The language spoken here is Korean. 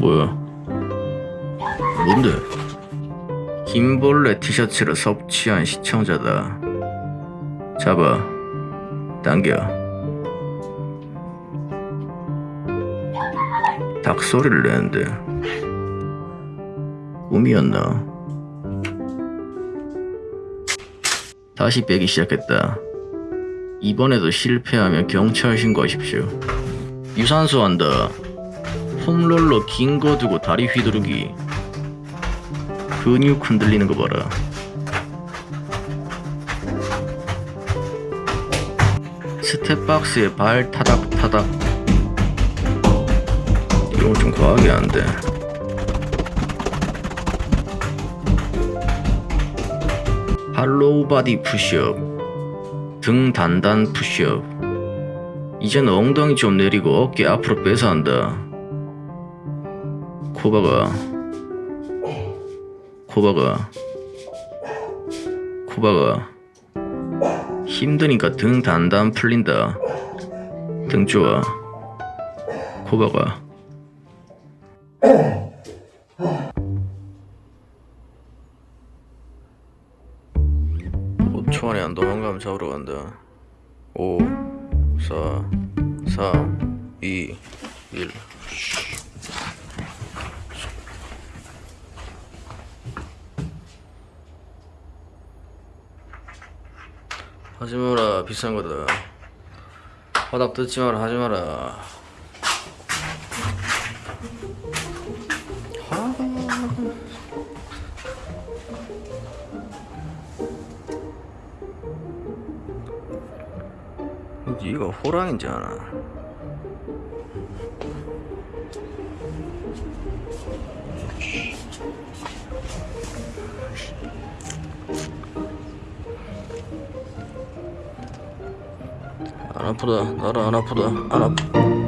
뭐야? 뭔데? 김벌레 티셔츠를 섭취한 시청자다. 잡아. 당겨. 닭 소리를 내는데. 꿈이었나? 다시 빼기 시작했다. 이번에도 실패하면 경찰 신고하십시오. 유산소 한다. foam roller 긴 거 두고 다리 휘두르기. 근육 흔들리는 거 봐라. step box에 발 타닥타닥. 이건 좀 과하게 안 돼. hollow body push-up. 등 단단 푸시업. 이젠 엉덩이 좀 내리고 어깨 앞으로 빼서 한다. 코바가 코바가 코바가 힘드니까 등 단단 풀린다. 등 좋아. 코바가 5초 안에 안 도망가면 잡으러 간다. 5, 4, 3, 2, 1. 하지 마라 비싼 거다. 바닥 뜯지 마라 하지 마라. 네가 호랑인지 아 안 아프다. 나라 안 아프다. 안 아프